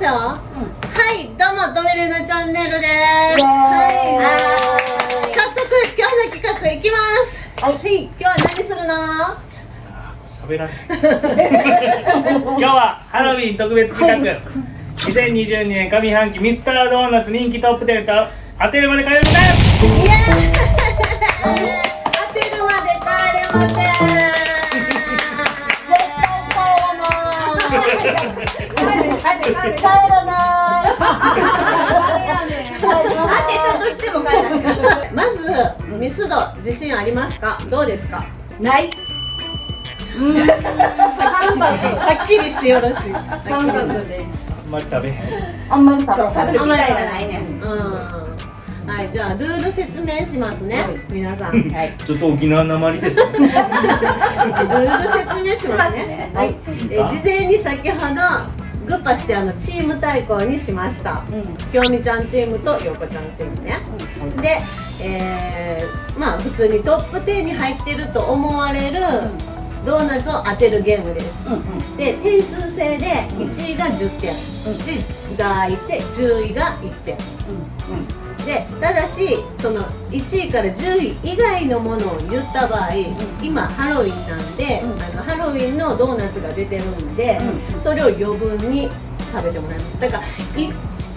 ますよ、はいどうもドミレナチャンネルです。はい。早速今日の企画いきます。はい、今日は何するの？喋らない。今日はハロウィン特別企画。2022年上半期ミスタードーナツ人気トップ10と当てるまで帰るみたいイエーイ帰らない。当てたとしても帰らない。まずミスド自信ありますかどうですかない。はっきりしてよろしい。三角であんまり食べへんあんまり食べない。食べる機会がない。ねんうんはい、じゃあルール説明しますね、はい。皆さん。ルはい。ちょっと沖縄なまりですねール説明しますね。はい。えー事前に先ほどグッパしてあのチーム対抗にしました。うん。きよみちゃんチームとようこちゃんチームね。で、えーまあ普通にトップ10に入ってると思われるドーナツを当てるゲームです。うんうん。で点数制で1位が10点、うん。で抱いて10位が1点。でただしその1位から10位以外のものを言った場合、今ハロウィンなんで、うん。あのハロウィンのドーナツが出てるんで、うそれを余分に食べてもらいます。だからい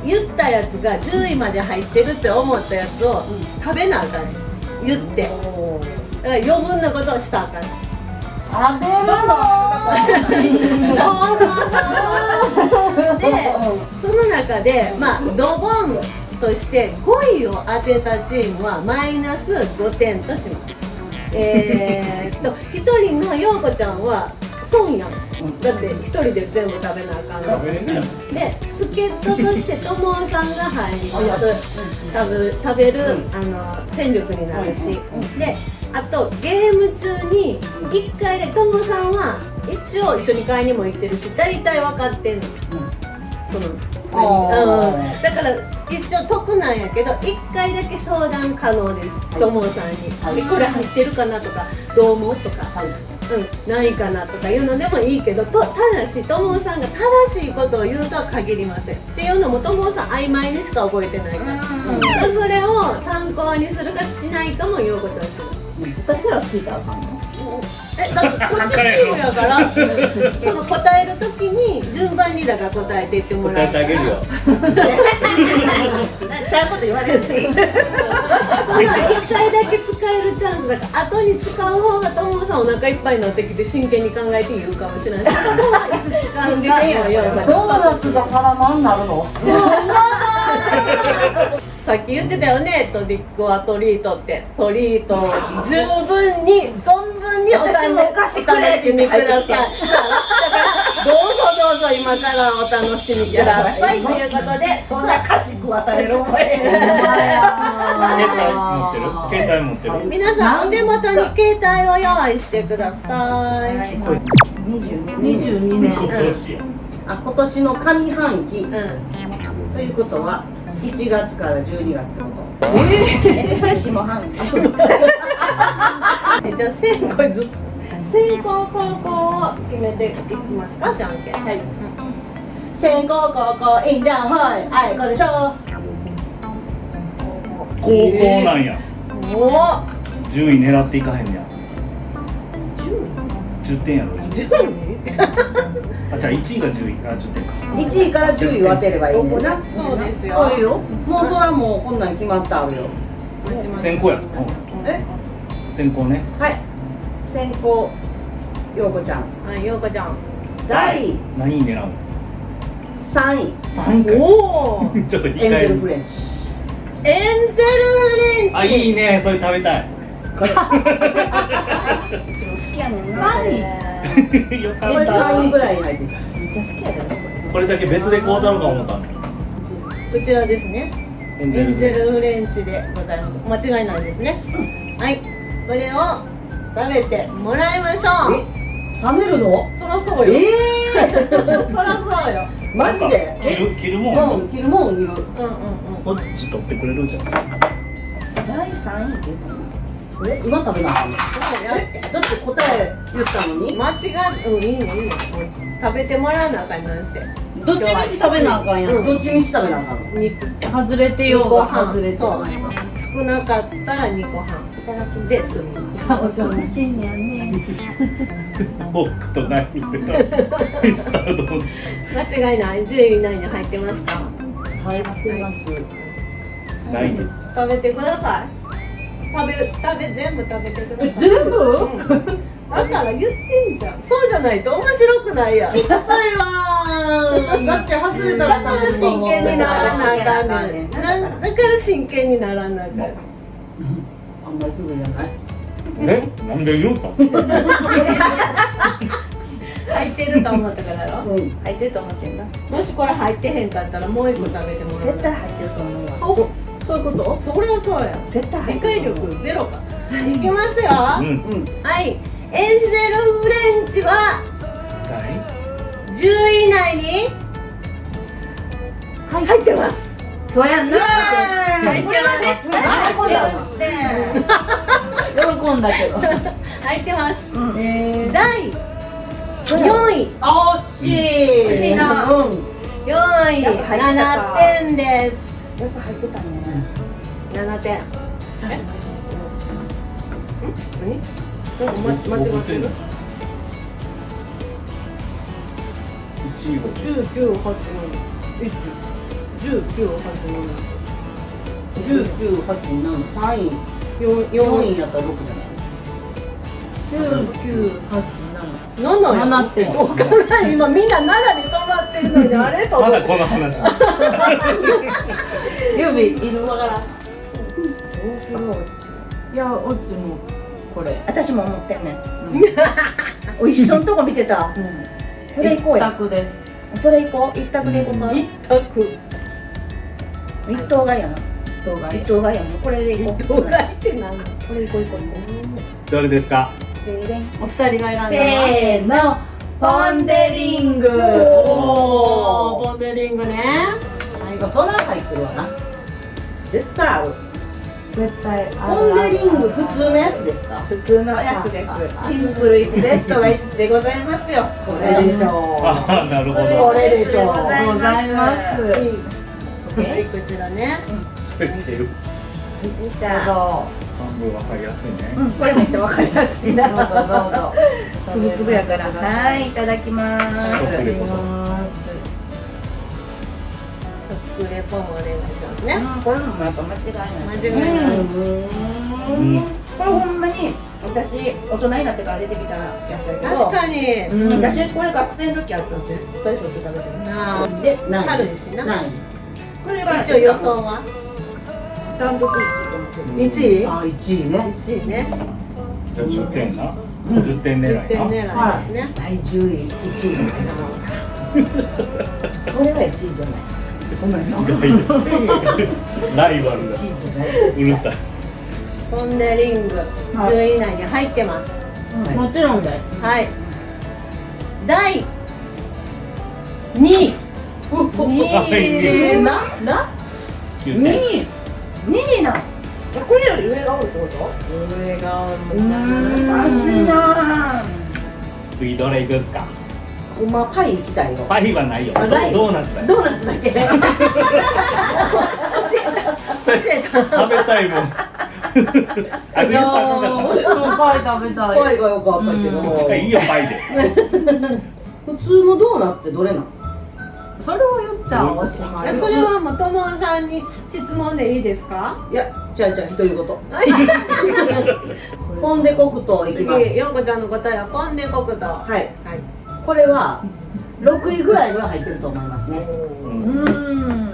言ったやつが10位まで入ってるって思ったやつを食べなあかん。言って。だから余分なことをしたらあかん。食べるの？そうそうそう。でその中でまあドボンとして5位を当てたチームはマイナス5点とします。えーっと 1人の陽子ちゃんは損やん。だって1人で全部食べなあかんの。で助っ人としてともさんが入ります。食べ食べる、あの戦力になるし、であとゲーム中に1回でともさんは一応一緒に買いにも行ってるし大体分かってんの、そのうん、だから一応得なんやけど1回だけ相談可能です。ともさんに、はい。えこれ入ってるかなとかどう思うとか、はい。うん、ないかなとかいうのでもいいけどとただしともさんが正しいことを言うとは限りません。っていうのもともさん曖昧にしか覚えてないから、うん。それを参考にするかしないかもようこちゃんしない。私ら聞いたらあかんのえだってこっちチームやからその答えるときに順番にだから答えていってもらう答えてあげるよちゃうこと言われるその1回だけ使えるチャンスだから後に使う方がともさんお腹いっぱいになってきて真剣に考えて言うかもしれないしそこはいつ使うかもよドーナツが腹まんなるのさっき言ってたよねトリックはトリート。ってトリートを十分に存分にお私もお菓子楽しみください。どうぞどうぞ今からお楽しみください。とい。うことでこんな菓子食わされる思い 携帯持ってる？携帯持ってる。皆さんお手元に携帯を用意してください、22年。今年。やあ今年の上半期。うん。ということは1月から12月ってこと。ええ下半期えじゃあ先行ずっと先行後攻を決めていきますかじゃんけん。はい。先攻後攻いいんじゃんはいあいこでしょ。高校なんや。おお10位狙っていかへんねや。10点やろ。10位？あじゃあ1位が10位あ10点か。1位から10位を当てればいいねんな。そうですよ。そうよ。もうそらもうこんなん決まってあるよ。先行や、うん、え？先行ね。はい。先行陽子ちゃん。はいようこちゃん。第何位狙うの？3位。3位かおお ちょっとエンゼルフレンチ。エンゼルフレンチ。あいいね。それ食べたい。3位よかこれった3位ぐらいに入ってた。これだけ別でこうだろうか思ったの。こちらですね。エンゼルルフレンチでございます。間違いないですね。はい。これを食べてもらいましょう。え？食べるの？そらそうよ。え そらそうよ。ー、マジで？切る切るもん？うん切るもん切る。うんうんうん。こっち取ってくれるじゃん第3位って言ったのえ今食べなあかんの？だって答え言ったのに。間違っうんいいねいいね。食べてもらわなあかんなんせどっちみち食べなあかんやん、うん。どっちみち食べなあかんの？肉。外れてようが外れてそ少なかったら2個半いただきで済みますお上品やねフォークとナイフでミスタードーナツ間違いない10位以内に入ってますか入ってますないです食べてください食べる食べ全部食べてください。え全部？うん。だから言ってんじゃん。そうじゃないと面白くないやん。えそれはだって外れたらだから真剣にならなあかんね。んなだから真剣にならなあかんあんまりすぐじゃないえ？なんで言うの入ってると思ったからやろ。うん。入ってると思ってんだ。もしこれ入ってへんかったらもう一個食べてもらう。絶対入ってると思うわ。おそういうこと？そりゃそうや。絶対入理解力ゼロか。いきますよ、うん。うんはい。エンゼルフレンチは10位以内に？入ってます。そうやんな。入ってます喜んだけど入ってます、えー、第4位。あ惜しい。惜しいな。うん。4位。やっぱ入ってた。か7点です。やっぱ入ってたね7点。え？何？なんか、ま、間違ってる1位が19、8、7 1 19、8、十九八七三位7 4四位やったら六じゃない7や七点。わかんない。今みんな7に止まってんのにあれ？とまだこの話。七指いるわからん。いやオチもこれ。私も思ってんねん。お一緒のとこ見てた。うん。それ行こうや。一択です。それ行こう。一択で行こうか。一択。一等買いやな。動画一等買いやな。これで行こう。動画って何のこれ行こう行こう行こどれですか？お二人が選んだせーの。ポンデリング。おー。ボンデリングね。まあそら入ってるわな。絶対ある絶対ポンデリング普通のやつですか？普通のやつです。シンプルイズベッドがでございますよ。これでしょああなるほこどれでしょございます。はい。こちらね。ついてる。よっしゃど半分わかりやすいね。うんこれめっちゃわかりやすい。なつぶつぶやからはいいただきます。食レポ食レポもお願いしますね。うん。これもやっぱ間違いない。間違いないうん。これほんまに私大人になってから出てきたやつだけど確かに。うん。私これ学生の時あったん絶対しょっちゅう食べてるなあ。で何軽いしな。何これは一応予想は？単独1位と思ってる1位？あ一位ね。1位ね。じゃあ10点な？10点狙10点いな狙いですね。第十位一位じゃない。なこれは一位じゃない。ごめんな。ライバルだ。一位じゃないうるさい。ポンデリング10位以内に入ってます。もちろんです。はい。第2位。2位なな9点位2位なこれよ。り上が多いってこと？上がもおかしいな次どれいくんすか？ほんまパイ行きたいよパイはないよ。あない。ドーナツだよ。ドーナツだけ。それ食べたいもん。あいやーうちもパイ食べたい。パイがよかったけど。いいよパイで。普通のドーナツってどれなのそれを言っちゃおしまいそれはもうともんさんに質問でいいですか？いやじゃあじゃあ独り言はいポンデ黒糖いきます。次ようこちゃんの答えはポンデ黒糖ははい。い。これは6位ぐらいには入ってると思いますね。うん。うん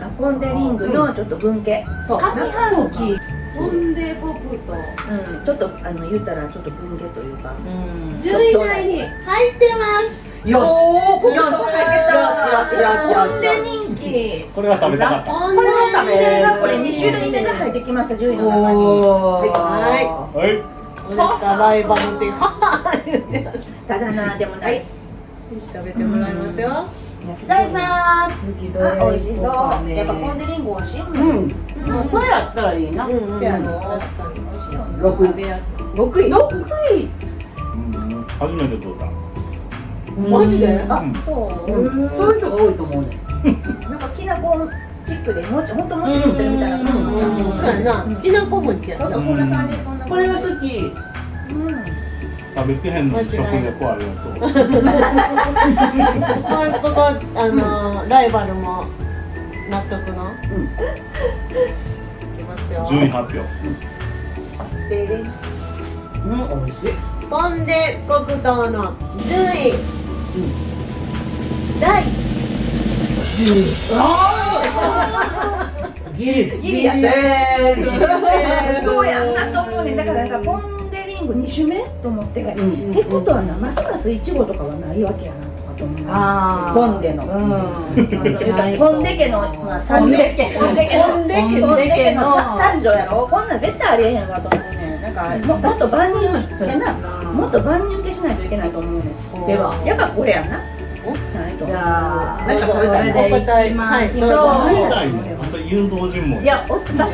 あポンデリングのちょっと文系そう。上半期。ポンデ黒糖うん。ちょっとあの言ったらちょっと文系というか。うん。10位以内に入ってますよし。おーよしよし。よしよしよしよし。人気これは食べたかった。これは食べれこれ2種類目が入ってきました10位の中に。ははい。どうですかライバルってははは言ってますただなでもない食べてもらいますよ。いただきます美味しそうやっぱポン・デ・リンゴ美味しい。うん。これやったらいいなうん。うん。であの確かに美味しいよね六食べやすい六位6位。うん。初めて取ったマジで？あうん。そう。うん。そういう人が多いと思うね。なんかきなこチックでもちほんともち食ってるみたいな。感じうんそうやなきなこ餅やそうそうそんな感じそんな。感じこれが好き。うん。食べてへんのに食レポありがと。うここあのライバルも納得の？うん。いきますよ。順位発表。うん美味しい。ポンデ黒糖の順位、ギリギリやった。えーそうやんなと思うね。だからなんかポン・デ・リンゴ2種目と思って、うんってことはなますますいちごとかはないわけやなとかと思う。あー。ポンデの。うん。ポンデ家の、まあ、三女ポンデ家のポンデ家の三女やろ。こんなん絶対ありえへんわと思うね。なんかももっと万人受けなもっと万人受けしないといけないと思うね。では。やっぱこれやんなじゃあなんかそれでいきましょう、はいいね朝誘導尋問いや、私私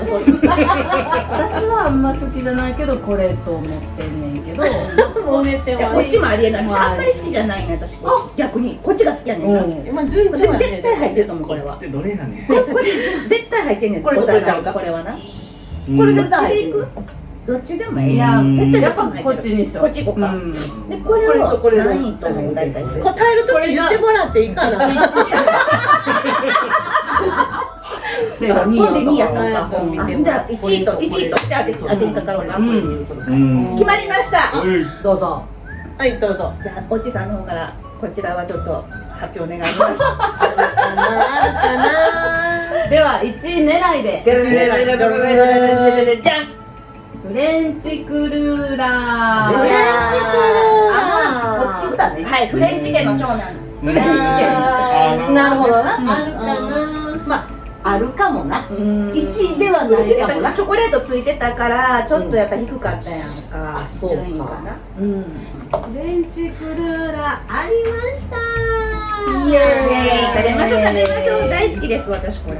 はあんま好きじゃないけどこれと思ってんねんけど、こっちもありえない。私まああんまり好きじゃない。ね私逆にこっちが好きやねんな、うん。今順調絶対入ってると思うこれは。こっちってどれ絶対入ってんねん。これとこれちゃうかこれはな。んこれ絶対入ってる。でいくどっちでもいいいやうん。絶対やっぱこっちにしよう。こっち行こうかん。でこれをこれとこれの何位と思う。大体答えるとき言ってもらっていいかなではあ今度2位やとったんかうじゃあ1位と1位として当て当てたからなうん。うん。決まりました。おいどうぞ。はいどうぞ。じゃあおっちさんの方からこちらはちょっと発表お願いします。では1位狙いで。じゃんじゃんフレンチクルーラー。フレンチクルーあこっち行ったね。はいフレンチ家の長男。うんフレンチ。あーなるほどな。あるかな。まああるかもな。1 1位ではないかもな。ぱチョコレートついてたからちょっとやっぱ低かったやんか。あそうか。な。うん。フレンチクルーラーありました。イエーイ。食べましょう食べましょう。大好きです私これ。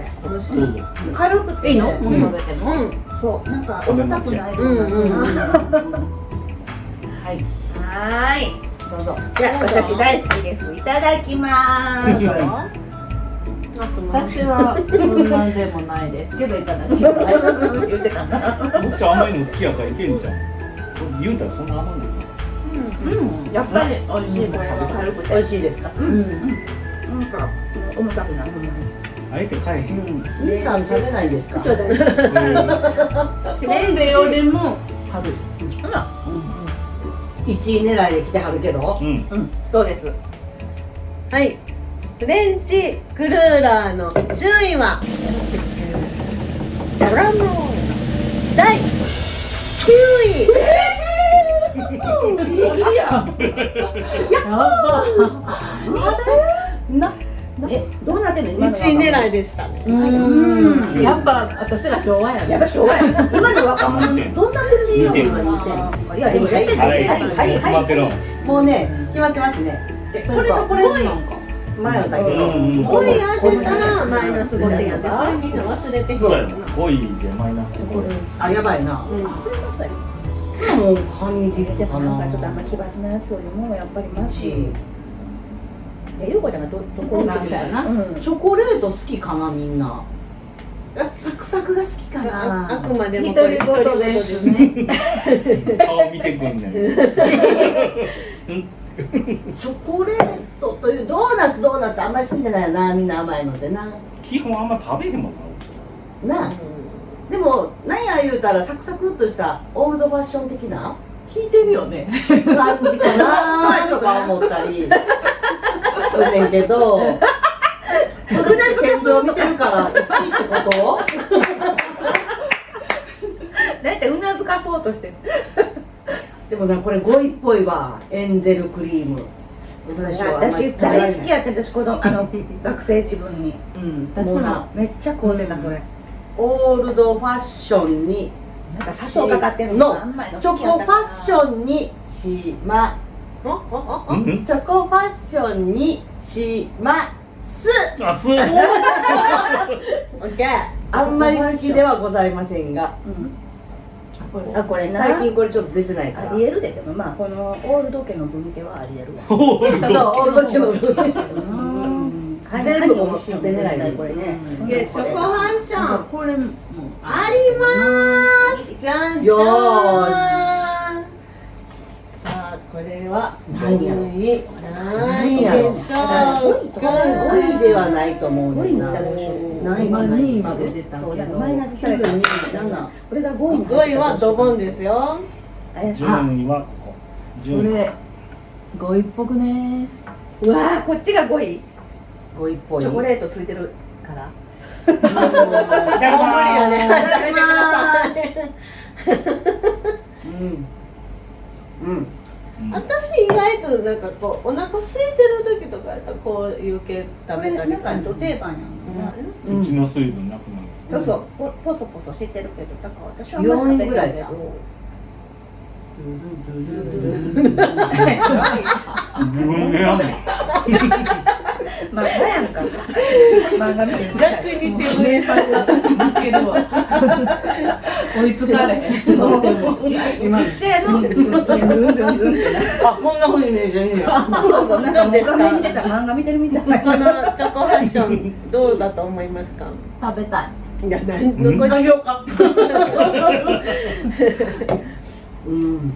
軽くていいの？うん食べても。うんそうなんか重たくないようんうんうん。はい。はーい。どうぞ。じゃあ私大好きです。いただきまーす私はそんなんでもないですけどいただきます。言ってたなもっちゃん甘いの好きやからいけんじゃん言うたらそんな甘いの。うん。やっぱり美味しいこれは軽くて。美味しいですか？うん。なんか重たくないほんあえて買えへん兄さん食べないですか？ちょっとね。ポンデよりも軽い。1位狙いで来てはるけど。うん。うん。そうです？はい。フレンチクルーラーの順位は？ダランロー第9位。なえどうなってんの？今の1位狙いでしたね。うん。やっぱ私ら昭和やねやっぱ。昭和や今の。若者どんな口いやでも大体はいはいはい決まってるもうね決まってますね。でこれとこれ迷ったけどうんうん5位当てたらマイナス5点やでそれみんな忘れてきそうやなたよな5位でマイナス5あやばいなうんもうカニででもかななんかちょっとあんま奇抜なやつよりもやっぱりマジ1えゆうこちゃんがどどこなんかやな。うん。チョコレート好きかなみんな。あサクサクが好きかあな。あくまでも独りですすね。顔見てくんねん チョコレートというドーナツドーナツあんまり好きじゃないよなみんな甘いのでな。基本あんま食べへんもんななあ。でもなんや言うたらサクサクっとしたオールドファッション的な？聞いてるよね。感じかなとか思ったり すんねんけどそれで天井見てるから1位ってこと？だいたいうなずかそうとしてる。でもなこれ5位っぽいわ。エンゼルクリーム。私大好きやって私子供あの学生自分に。うん。私も。めっちゃ買うてたそれ。オールドファッションになんか砂糖かかってるのあんまりのチョコファッションにしまチョコファッションにします。あすごい。オッケーあんまり好きではございませんが。あこれな？最近これちょっと出てないから。ありえるででもまあこのオールド家の分家はありえるわ。オールド家のうん。全部も出てないこれねチョコファッション。これもあります。じゃんじゃん。よーしさあこれは何やろ何位何位でしょうこれ5位ではないと思うねんな。五位に来たでしょない今ない2位まで出たけそうだからどマイナスされた9 2 7これが5位に5位はドボンですよ。怪しい順位はここ。位れ5位っぽくね。うわーこっちが5位5位っぽい。チョコレートついてるから。いただき無理よねます。始めてください。うん。うん私意外となんかこうお腹空いてる時とかやったらこういう系食べたりなんかド定番やもんな。うん。うちの水分なくなる。そうそう。ポポソポソしてるけどだから私はあんまり食べ4位ぐらい。じゃんへんけど自分でやんの漫画やんか漫画見てる。みたい逆に手上さんが負ける。わ追いつかれへんとっても実写のあこんな風に見えてんねやそうそうなんかもう画面見てた漫画見てる。みたいなこのチョコファッションどうだと思いますか食べたいいやなんどこにしようかうん。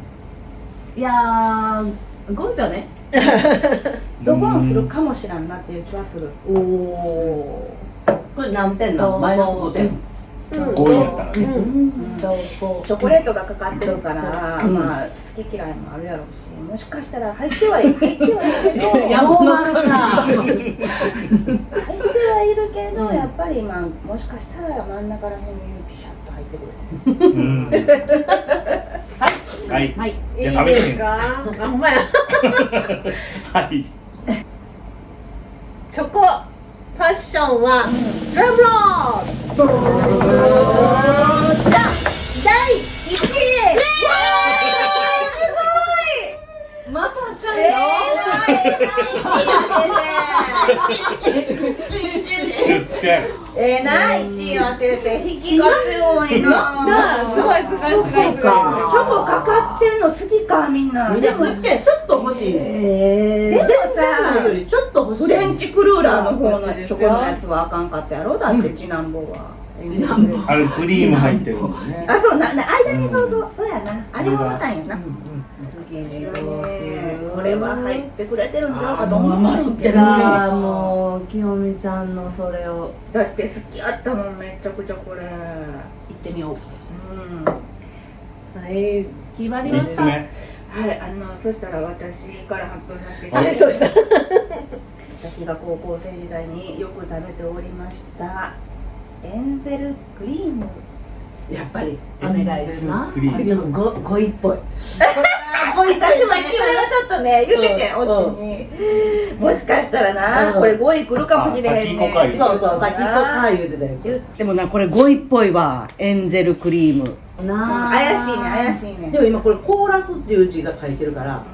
いやー5位じゃね。ドボンするかもしらんなっていう気はする。おおこれ何点なの？マイナス5点。ー五位やったらね。うん。チョコレートがかかってるから、うん。まあ好き嫌いもあるやろうしもしかしたら入ってはいる入ってはいるけどやどうなるか入ってはいるけど、やっぱりまあもしかしたら真ん中ら辺にピシャッと入ってくるうん。はい。はい。いいじゃあ食べてみるですか？あほんまや。はい。チョコ。ファッションはドラムロール。じゃん第1位。まさかえ 10点えー、な1位当てて引きが強いな。なあすごいすごいすごいチョコかかってんの好きかみんな。みんなすっげえちょっと欲しいね。えでもさりちょっと欲しいフレンチクルーラーの方のチョコのやつはあかんかったやろ？だってチナンボは、あれクリーム入ってるもんね。あそうなな間にそうそうそうやな。あれがまたんやな、これは入ってくれてるんちゃうかとあもう思うんけどじゃあもう清美ちゃんのそれを。だって好きやったもんめちゃくちゃこれ。行ってみよう。うん。はい決まりま3した。はいあのそしたら私から発表させていたはだきます。いそうした。私が高校生時代によく食べておりました。エンゼルクリームやっぱりお願いします。これちょっとご5位っぽいこういったさっきはちょっとね言ってて、うんおっちに、もしかしたらな、うんこれ5位来るかもしれへんねそうそうさっきこか言うてたやつでもなこれ5位っぽいわエンゼルクリームなあ怪しいね怪しいねでも今これ凍らすっていう字が書いてるから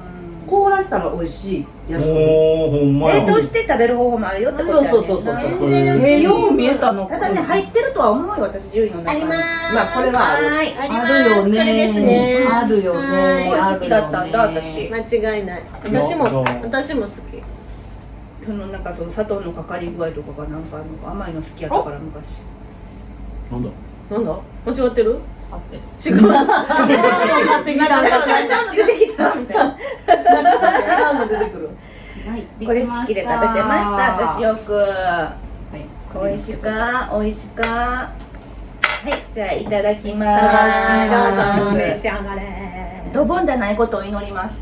凍らしたら美味しいやつ。おおほんまや。冷凍して食べる方法もあるよってことやねそうそうそうそうう見えたの。ただね入ってるとは思うよ私10位の中に。ありますまあこれはあるよね。あるよね。好きだったんだ私。間違いない。私も私も好き。そのなんかその砂糖のかかり具合とかがなんか甘いの好きやったから昔。なんだ？なんだ？間違ってる？あって。違う。てきたなんかちゃんと出てきたみたいななんか違うの出てくるはいこれ好きで食べてました私よくはい美味しか美味しかはいじゃあいただきまはいどうぞ召すし上がれドボンじゃないことを祈ります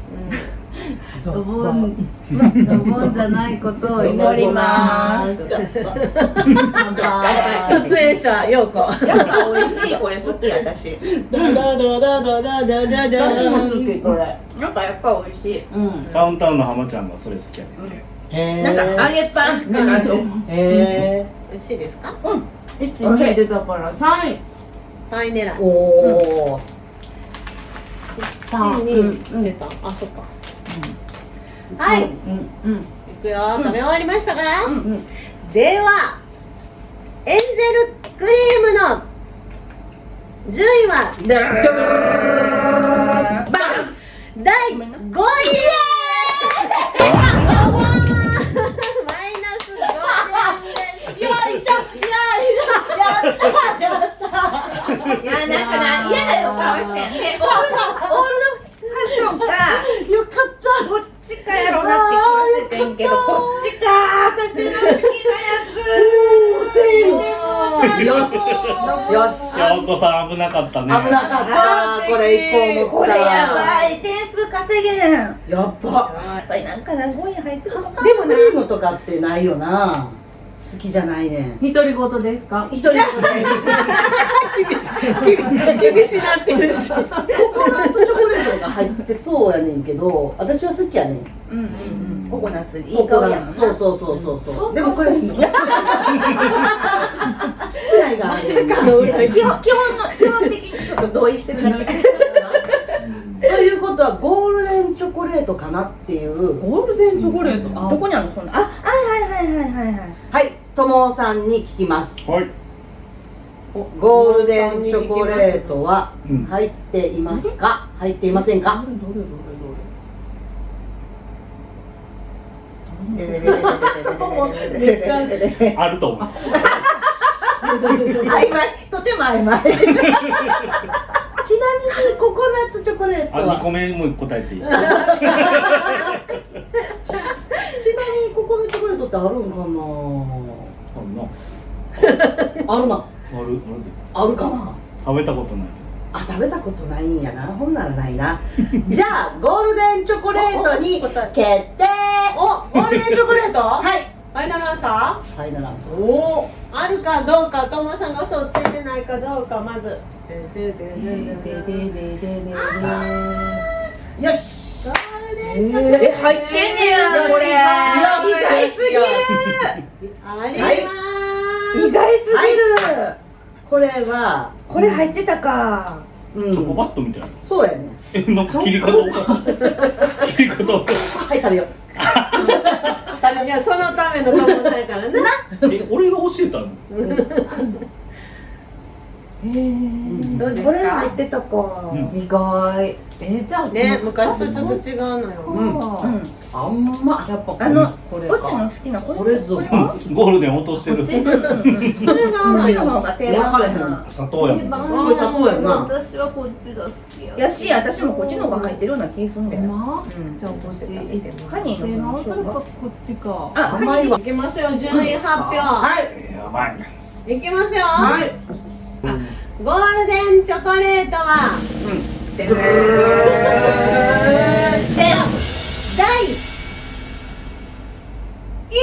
ドボンドボンじゃないことを祈ります乾杯出演者よう？こやっぱ美味しいこれ好き私ダダダダダダダダダこれなんかやっぱ美味しいう？んダウンタウンの浜ちゃんがそれ好きやねなんか揚げパンしかないへ美味しいですか一二出たから三位三位狙いおお三一二出たあそっかはい、うんうん、いくよ。食べ終わりましたか、ではエンゼルクリームの10位は第5位。よかった。ちかやろうなって気がしててんけどこっちか私の好きなやつ。よし。よし。京子さん危なかったね危なかったこれ一個思った。これやばい点数稼げへん。ややっぱっぱりなんかな5位入ってるカスタードクリームとかってないよな好きじゃないね。ん独り言ですか？一人で 厳しなってるし。ココナッツチョコレートが入ってそうやねんけど私は好きやねん。うんうんうん。ココナッツいいココ香りやもんそうそうそうそうそう。でもこれ好き。嫌いが基本基本の基本的にちょっと同意してるだけということはゴールデンチョコレートかなっていう。ゴールデンチョコレート？あ。どこにあるの？そんなあはいはいはい。はいさんに聞きます。はい。ゴールデンチョコレートはうん。入っていますか？入っていませんか？どれどれどれそこもめっちゃあると思う曖昧。とても曖昧 ちなみにココナッツチョコレートあ、二は個目も答えていい。ちなみにココナッツチョコレートってあるんかな？あるな。あるな。あるあるで。あるかな？食べたことない。あ食べたことないんやな。ほんならないな。じゃあゴールデンチョコレートに決定。おゴールデンチョコレート？はい。ファイナルアンサファイナルアンサーー。おあるかどうかともさんが嘘をついてないかどうかまず。よしゴーえ入ってんねやこれ意外すぎるあります意外すぎるこれはこれ入ってたかうんチョコバットみたいなそうやねえ、なんか切り方おかしい切り方おかしいはい食べよういやそのためのともさんやからな。いえ、俺が教えたの？えー。どうですこれ入っかてたか。うん意外。えーじゃあね昔とちょっと違うのよ。うん。うん。あんまやっぱあのこれこっちのか好きなここれぞこれはゴールデン落としてる。それがこっちのの方が定番かな。砂糖やもん。これ砂糖やな。私はこっちが好きややし私もこっちの方が入ってるような気するん。だよまうん。じゃあこっちカニので方がなそれかこっちかあ甘いわいきますよ。順位発表。はい。やばい。いきますよ。はいゴールデンチョコレートはで第12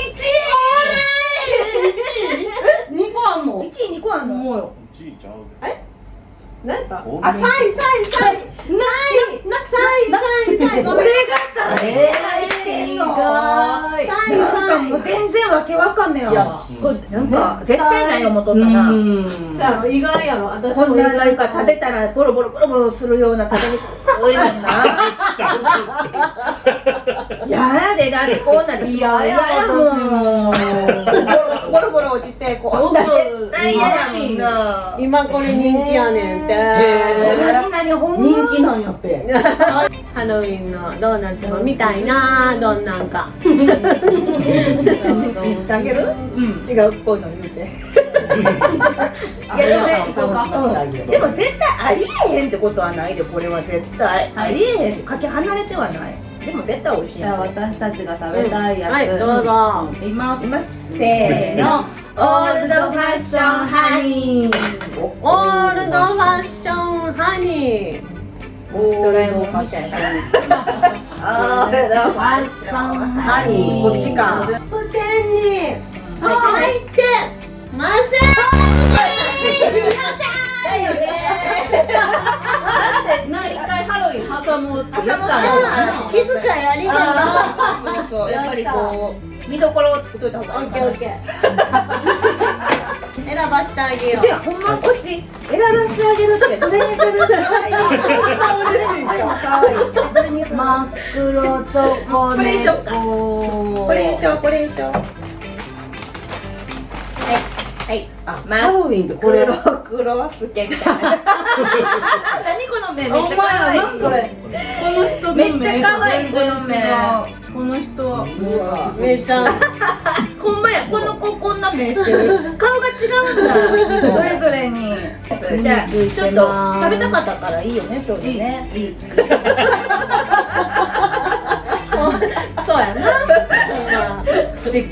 個あんの？1位2個あんの？もうよ。1位ちゃう何やった？ゴールデンあ、3位、3位、3位、3位、3位、3位、3位、ごめん。え入ってんの意外3位、なんかもう3位。全然わけわかんねえよわなんか絶対ない思っとったな意外やろ。私もななんか食べたらボロボロボロボロするような食べにくいな。やでだってこんなんでいやいやも私もうボロボロ落ちてこんなん絶対嫌やもんな今これ人気やねんって。人気なんやってハロウィンのドーナツも見たいなどんなんか。見してあげる？うん。違うっぽいの言うて いやでもでも絶対ありえへんってことはないでこれは絶対。ありえへんってかけ離れてはない。でも絶対美味しい。じゃあ私たちが食べたいやつ、はい、どうぞ。います。いますせーの。オールドファッションハニー。オールドファッションハニー。ドラえもんみたいな。オールドファッションハニー。こっちかトップ10に入ってませだよねだってな一回ハロウィン挟もうって言ったん。気遣いありがとう。そうやっぱりこう見どころを作っといた方がいいオッケーオッケー。選ばしてあげようじ。ゃあほんまこっち選ばしてあげるってどれにするかわいい嬉しいか。かわいい真っ黒チョコレートこれにししょこれでしょはあまハロウィンってこれ。黒黒スケみたいな。何この目めっちゃ可愛い。これ。この人の目とめっちゃ可愛い。この目この人。はう。わ めいちゃ。んほんまやこの子こんな目してる。顔が違うんだ。それぞれに。じゃあちょっと食べたかったからいいよね今日でねいい。そうやな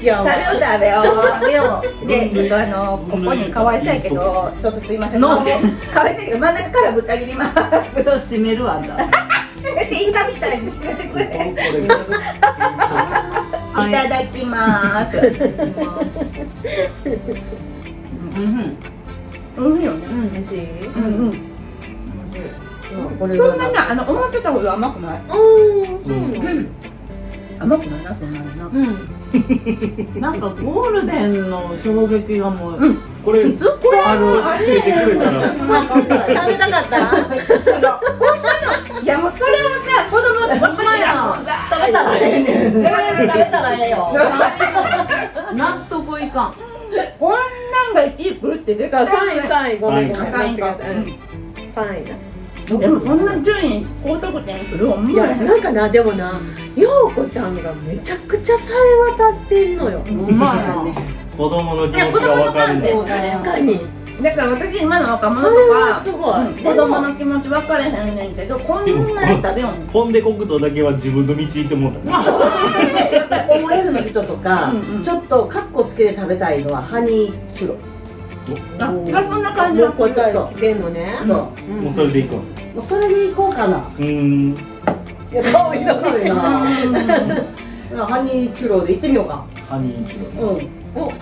やわ食べよう食べよう食べようで、ちょっとあの、ここにかわいそうやけど、ちょっとすいません。なんでかわいそうやけど、真ん中からぶった切ります。ちょっと閉めるわじゃ閉めて、イカみたいに閉めてくれ。いあただきます。うんうん、いいよね。うん美味しいうん、うん。これそんなに、はあの、思ってたほど甘くない？うんうん甘くないな、そんなにな。うんなんかゴールデンの衝撃がもうこれずっとある。つけてくれたら。食べたかったいや、もう、それはさ、子供で、ほんまや。食べたらええねん。食べたらええよ。納得いかん。こんなんが一位来るって絶じゃあ対3位3位ごめんごめん。間違えた三位かうん3位なでも、そんな順位、高得点する、ほんまや。なんかなでもな陽子ちゃんがめちゃくちゃさえ渡ってんのよ。うまいな。子供の気持ちが分かるね。確かに。だから私今の若者とそれはかすごい。うん子供の気持ち分かれへんねんけどこんなに食べよんポンデ黒糖だけは自分の道行って思った。ね OL の人とかうんうん。ちょっとカッコつけて食べたいのはハニーチュロ。あそんな感じてんのね。そう。もうん。もうそれでいこう。それでいこうかな。うんいや顔色わかるなハニーチュロで行ってみようか。ハニーチュロうん。お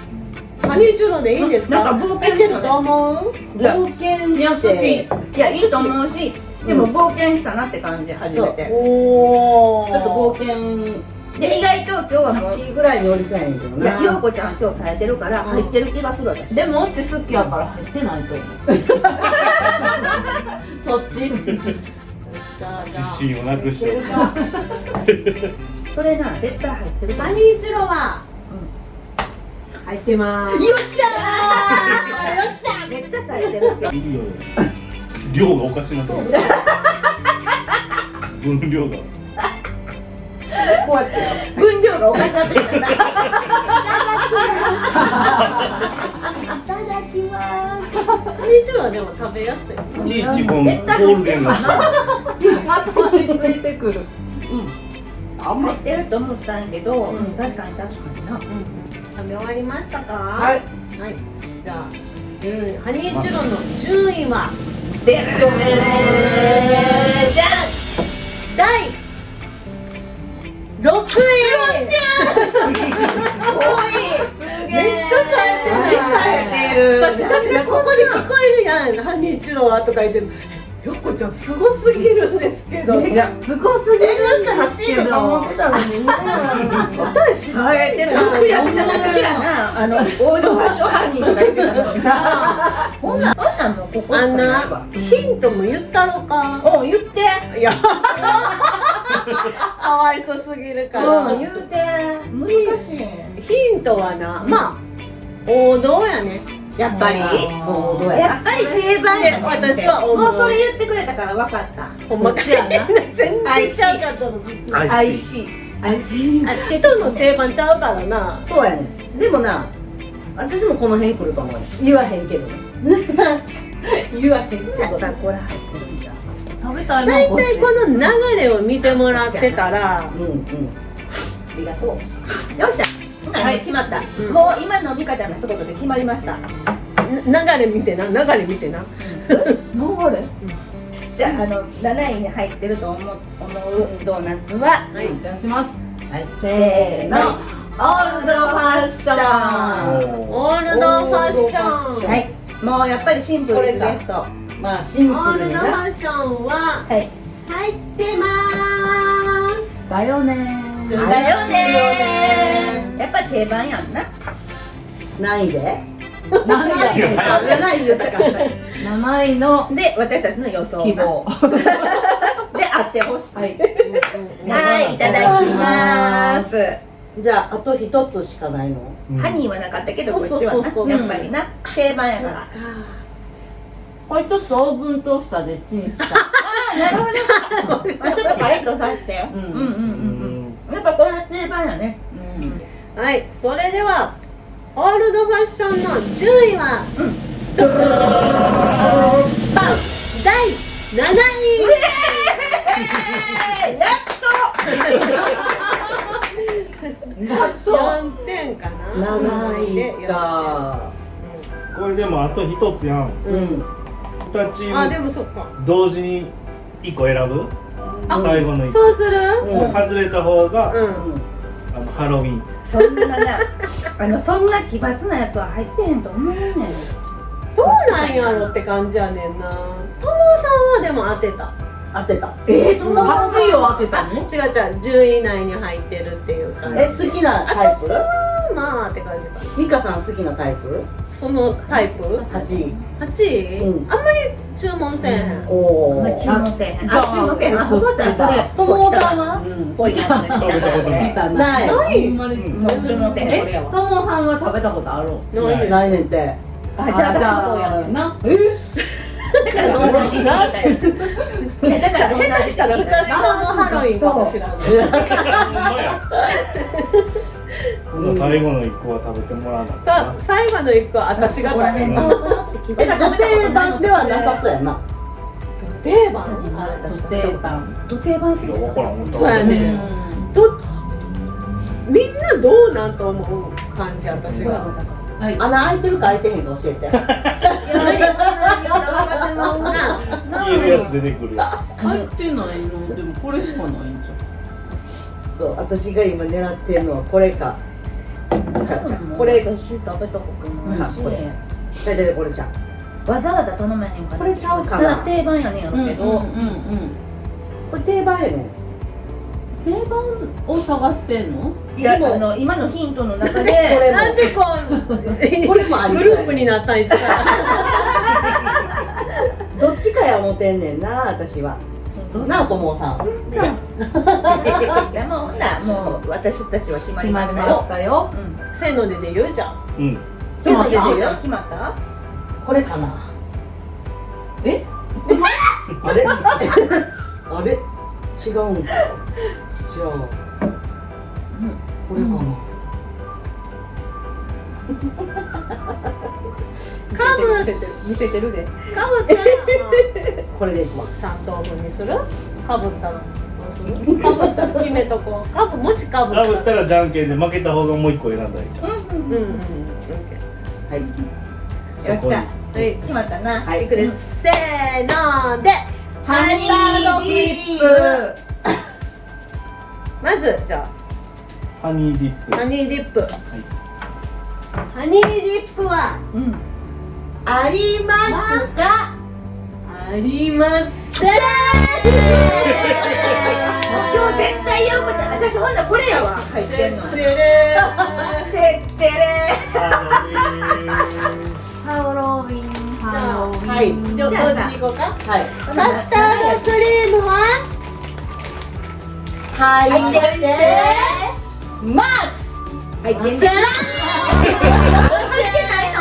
ハニーチュロでいいんですか？なんか冒険いけると思う？冒険して。いやいいと思うしでも冒険したなって感じ初めて。おおちょっと冒険で。意外と今日はもう8位ぐらいにおりそうやねんけどいや陽な子ちゃん今日されてるから入ってる気がする私。でもオチ好きやから入ってないと思う。そっち？自信をなくしてそれな絶対入ってるからハニーチュロは？入ってます。よっしゃー！よっしゃめっちゃされてる今日いいよ量がおかしなそう分量が。こうやって分量がおかしなってきた。な ハニーチュロはでも食べやすいいちいちこのゴールデンが。あとについてくる。あん。ま入ってると思ったんやけど、うん、確かに確かにな。食べ終わりましたか？はい。はい。じゃあ順位ハニーチュロの順位はでるじゃん。第6位。め私だってここで聞こえるやんハニーチュロはとか言ってる。よっこちゃんすごすぎるんですけど。いや。すごすぎるんですけ8位とか思ってどたのに私されてるよやっちゃ私らなあのオールファッションハニーとか言ってたのに。なほんな ほんなんもうここしあんかないわなヒントも言ったろかおう言っていやか。わいそすぎるから。うん言うて。難しい。ヒントはなまあ王道やねやっぱり。ややっぱり定番や私はもうそれ言ってくれたから分かった。ほんま。やな。全然ちゃうかったの。IC 人の定番ちゃうからな。そうやねん。でもな私もこの辺来ると思うよ。言わへんけど 言わへんけどやっぱこれ入ってるんだ。食べたいな大体この流れを見てもらってたら。うんうん。ありがとう。よっしゃはい決まった、ん。もう今の美香ちゃんの一言で決まりました。な流れ見てな。流れ見てな。流れ？じゃああの7位に入ってると思う思うドーナツは？はい出します。はいせーの。オールドファッション。オールドファッション。はい。もうやっぱりシンプルリクエスト。はまあシンオールプルにな。ドファッションはい。入ってます。だよねだだよねやっぱり定番やんな。何位で。何あや7位言ったか7位の。で私たちの予想希望。であってほしい。はい。はいいただきます。じゃああと一つしかないの？うん。ハニーはなかったけどこそうっちはそうそうそうなやっぱりな。定番やから。これちょっとオーブントースターでチンした。なるほど。あちょっとパリッとさせてうんうん。うんうんうんうん。やっぱこれは定番やね。うんはいそれではオールドファッションの10位は、ドドドドドドバン第7位や4 点かな。7位か。これでもあと一つやん。うん。2チあでームもそっか。同時に1個選ぶ？あ最後の1そうする？うん。個外れた方がうん、あのハロウィンそんななあのそんな奇抜なやつは入ってへんと思うねん。どうなんやろって感じやねんな。ともさんはでも当てた。当てたえー、どんな8位を当てたあ違うの違う10位以内に入ってるっていう感じ。え好きなタイ私はまあって感じかな。プミカさん好きなタイプ？そのタイプ？8位8位、うん。あんまり注文せえへん、おおまあ注文せえへん。ああ注文せえへん。あちそうちゃんそれともさんは？うんぽいやつね食べたことない。ない。あんまり。注文せえへん。これえやわともさんは食べたことある？ないないねんて。あじゃあ私もそうや。な。だからどんなだから下手したら2人ともハロウィンか。もしれない最後の1個は食べてもらわな最後の1個私が食べる。うんえ土定番ではなさそうやな。定番？ド定番。土定番そうやね。うん。どみんなどうなんと思う感じ私が。はい。穴開いてるか開いてへんか教えて。消えるやつ出てくるや入ってないの？でもこれしかないんじそう私が今狙ってるのはこれかこれ。ここれちゃうちゃうこれちゃうわざわざ頼めへん。からこれちゃうかな。定番やねんやけど、うんうんうん。これ定番やねん。定番を探してんの？いやでもあの今のヒントの中こでれも。なんでこうこれもありグそうやループになったんいつか。ら どっちかや思てんねんな私は。なあともさんいやもうほんならもう私たちは決まりました決まりましたよ。うん。せーのでで言うじゃんうん。せーのでであ言うじゃあ決まった？これかな。え？あれ？あれ？違うんかじゃあ。これかな、かぶ見せてるで。かぶったらこれでいくわ。3等分にする？かぶったらどうするか決めとこう。かぶもしかぶったらかぶったらじゃんけんで負けた方がもう1個選んだらいいじゃん。うんうんうんはい。よっしゃはい。決まったな。はい。い。くですせーのでハニーディップまずじゃハニーディップあハニーディップはい。ハニーディップはうんありますかありません今日絶対言うこと私ほんこれやわ。入ってんの。てれてってれハロウィンハロウィン。はいーじゃあ同時に行こうか。はい。カスタードクリームは入入ってます。入ってないの？入ってないの？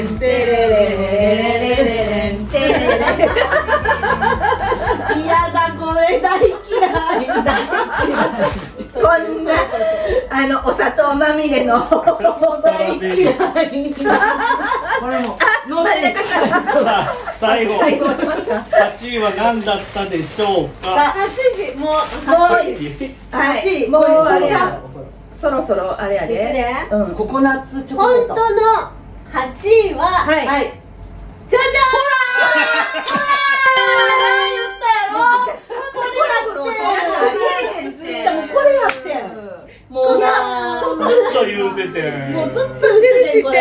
レレンテレレレンテレレン嫌だこれ大嫌いこんなあのお砂糖まみれの大嫌いこれもあ最後最後まで待った8位は何だったでしょうか。8時もうもうはいもうあれやそろそろあれやで。うん。ココナッツチョコ。レート本当の8位は、はい。はい。じゃじでもこれやって。んもうなずっと言うてて。もうずっと言っててんこれ。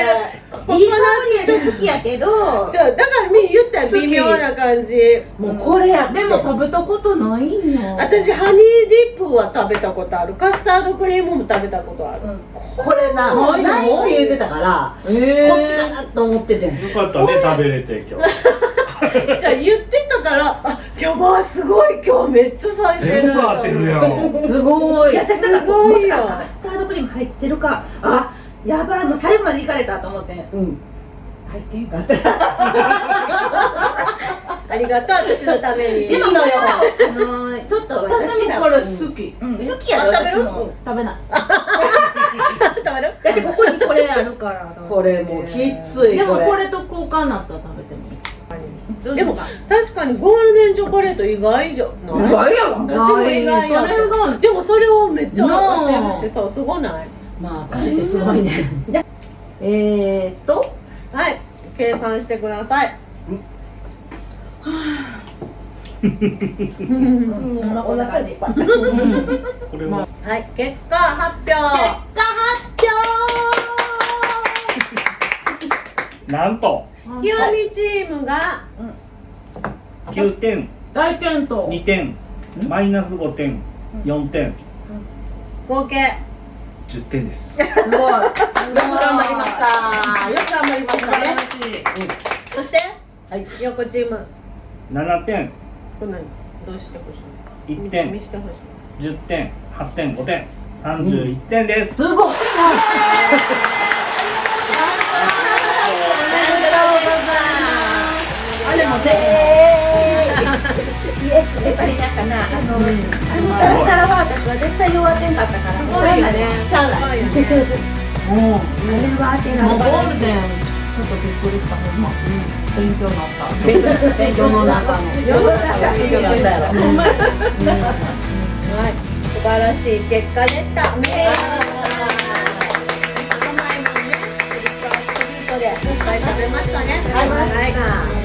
いい香りやし好きやけどじゃあだからみ言ったら微妙な感じ。もうこれやって。でも食べたことないんよ私ハニーディップは食べたことある。カスタードクリームも食べたことある、これなないの？ないって言ってたからこっちかなと思っててん。よかったね食べれて今日。じゃあ言ってたからあやばいすごい今日めっちゃ咲いて。る全部当てるやん。すごい。いや私だからすごいよもしかしたらカスタードクリーム入ってるか。あやばい。もう最後までいかれたと思って。うん。入ってんかった。ありがとう私のために。いいのよ。あのーちょっと私も。これ好きうん。好きやろあ食べる？私も。食べない。食べる？だってここにこれあるからこれもうきついでもこれ。これと交換になったら食べでも確かにゴールデンチョコレート意外じゃない？意外やわ。私も意外やそれが。でもそれをめっちゃなあ当てるしさすごない？まあ私ってすごいね。えーっと。はい。計算してください。うん。まあこんな感じ。ぱいうんこれは。はい。結果発表。なんとひろみチームが。9点。大健闘2点。マイナス5点。4点。合計。10点です。すごい。よく頑張りました。よく頑張りましたね。そして？はい。横チーム。7点。これ何どうしてほしい1点。見してほしい10点。8点。5点31点です、すごいもね やっぱりなんかなあのあのサラサラは私は絶対弱点かったからすごいよね。しゃあれは当てもうゴなールデンちょっとびっくりした。ほんま、勉強になった。勉強の中の。世の中勉強になったやろほん。まにはい。素晴らしい結果でした。おめでとうでいっぱい食べましたね。はい。はい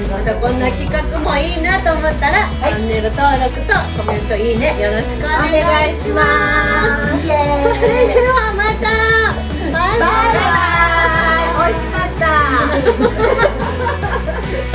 またこんな企画もいいなと思ったら、チャンネル登録とコメントいいね。よろしくお願いします。それではまた。バイバイ。美味しかった